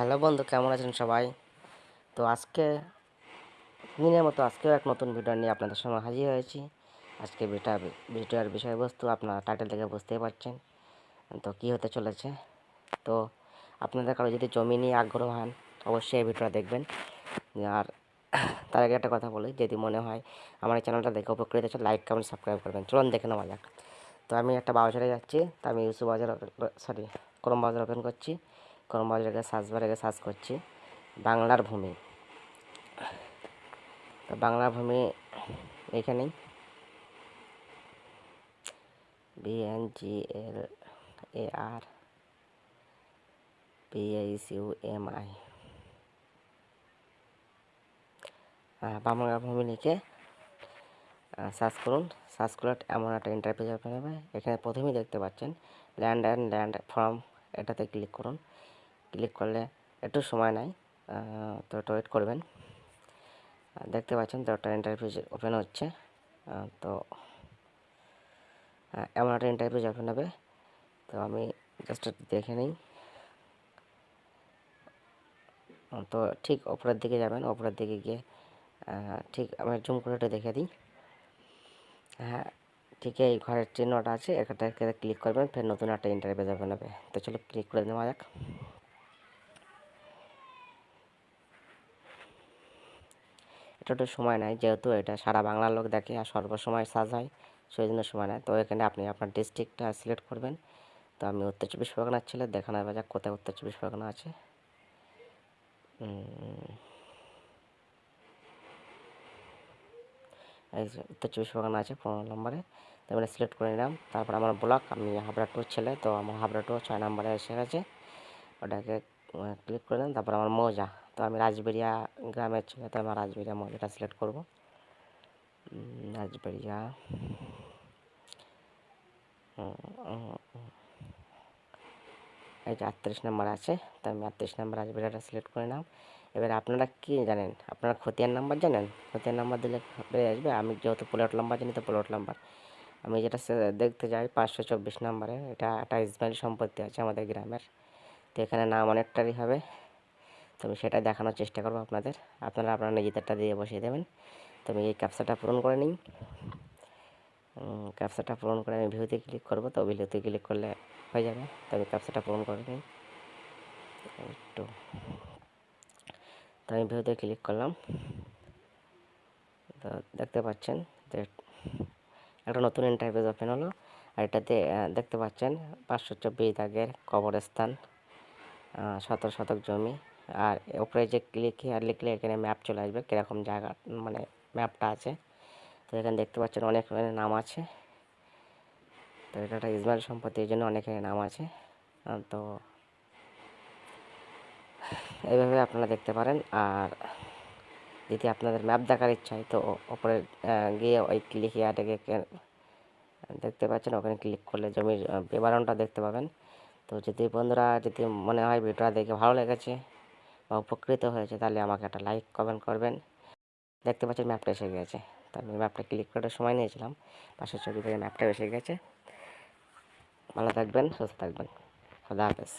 Hello বন্ধু, কেমন আছেন সবাই? তো আজকে, দিনের মতো আজকেও এক নতুন ভিডিও নিয়ে আপনাদের সঙ্গে হাজির হয়েছি। আজকে ভিডিওটা ভিডিওর বিষয়বস্তু আপনারা টাইটেল থেকে বুঝতেই পারছেন। তো কী হতে চলেছে? তো আপনাদের কারও যদি জমি নিয়ে আগ্রহ হন, অবশ্যই এই ভিডিওটা দেখবেন। আর তার আগে একটা কথা বলি, যদি মনে হয় আমার এই চ্যানেলটা দেখে উপকৃত হচ্ছে লাইক কমেন্ট সাবস্ক্রাইব করবেন। চলুন দেখে নেওয়া যাক। তো আমি একটা বাজারে যাচ্ছি, তো আমি ইউসু বাজার সরি করম বাজার ওপেন করছি। ক্রম বাজারে সার্চ বারে সার্চ করছি। বাংলার ভূমি। তো বাংলার ভূমি এখানেই। B N G L A R P H U M I বাংলার ভূমি লিখে সার্চ করুন। সার্চ করলে এমন একটা ইন্টারভিউ হবে। এখানে প্রথমেই দেখতে পাচ্ছেন ল্যান্ড অ্যান্ড ল্যান্ড ফর্ম এটাতে ক্লিক করুন। ক্লিক করলে একটু সময় নেয় তো একটু ওয়েট করবেন। দেখতে পাচ্ছেন তো একটা ইন্টারভিউ ওপেন হচ্ছে তো এমন একটা ইন্টারভিউ ওপেন হবে। তো আমি জাস্ট দেখে নিই। তো ঠিক ওপরের দিকে যাবেন ওপরের দিকে গিয়ে ঠিক আমি জুম করে একটু দেখে দিই। হ্যাঁ ঠিক এই ঘরের চিহ্নটা আছে এখানটাকে ক্লিক করবেন, ফের নতুন একটা ইন্টারভিউ ওপেন হবে। তো চলো ক্লিক করে নেওয়া যাক। একটু সময় নেয় যেহেতু এটা সারা বাংলার লোক দেখে আর সর্বসময় সাজ হয় সেই জন্য সময় নেয় তো এখানে আপনি আপনার ডিস্ট্রিক্টটা সিলেক্ট করবেন। তো আমি উত্তর চব্বিশ পরগনার ছেলে দেখানো হবে যাক কোথায় উত্তর চব্বিশ পরগনা আছে। উত্তর চব্বিশ পরগনা আছে পনেরো নম্বরে। তো আমি সিলেক্ট করে নিলাম। তারপর আমার ব্লক আমি হাবড়া টুর ছেলে, তো আমার হাবড়া টু ছয় নম্বরে এসে গেছে। ওটাকে ক্লিক করে দিলাম তারপর আমার মৌজা। তো আমি রাজবেরিয়া গ্রামের ছেলে তো আমার রাজবেরিয়া মৌজাটা সিলেক্ট করব। রাজবেরিয়া এই যে আটত্রিশ নাম্বার আছে, তো আমি আটত্রিশ নাম্বার রাজবেরিয়াটা সিলেক্ট করে নিলাম। এবার আপনারা কি জানেন? আপনারা খতিয়ান নাম্বার জানেন? খতিয়ান নাম্বার দিলে বেড়ে আসবে। আমি যেহেতু প্লট নাম্বার জানি, তো প্লট নাম্বার আমি যেটা দেখতে যাই পাঁচশো চব্বিশ নাম্বারে, এটা একটা ইসমাইল সম্পত্তি আছে আমাদের গ্রামের। তো এখানে নাম অনেকটারই হবে। তো আমি সেটা দেখানোর চেষ্টা করব আপনাদের। আপনারা আপনারা নিজেদেরটা দিয়ে বসিয়ে দেবেন। তো আমি এই ক্যাপসাটা পূরণ করে নিই। ক্যাপসাটা পূরণ করে আমি ভিউতে ক্লিক করব। তো ভিউতে ক্লিক করলে হয়ে যাবে। তো আমি ক্যাপসাটা পূরণ করে নিই। একটু। তো আমি ভিউতে ক্লিক করলাম। তো দেখতে পাচ্ছেন যে একটা নতুন ইন্টারভিউ ওপেন হলো। আর এটাতে দেখতে পাচ্ছেন পাঁচশো চব্বিশ দাগের কবরস্থান। শতক শতক জমি। আর ওপরে যে ক্লিক আর লিখলে এখানে ম্যাপ চলে আসবে, কীরকম জায়গা মানে ম্যাপটা আছে। তো এখানে দেখতে পাচ্ছেন অনেক নাম আছে। তো এটা একটা ইসমাইল সম্পত্তি, এই জন্য অনেক নাম আছে। তো এইভাবে আপনারা দেখতে পারেন। আর যদি আপনাদের ম্যাপ দেখার ইচ্ছা হয়, তো ওপরে গিয়ে ওই ক্লিক ইয়াটাকে দেখতে পাচ্ছেন। ওখানে ক্লিক করলে জমির বিবরণটা দেখতে পাবেন। তো যদি বন্ধুরা যদি মনে হয় ভিডিওটা দেখে ভালো লেগেছে বা উপকৃত হয়েছে, তাহলে আমাকে একটা লাইক কমেন্ট করবেন। দেখতে পাচ্ছেন ম্যাপটা এসে গেছে। তো আমি ম্যাপটা ক্লিক করার সময় নিয়েছিলাম। পাশের ছবি থেকে ম্যাপটা এসে গেছে। ভালো থাকবেন, সুস্থ থাকবেন। খুদা হাফেজ।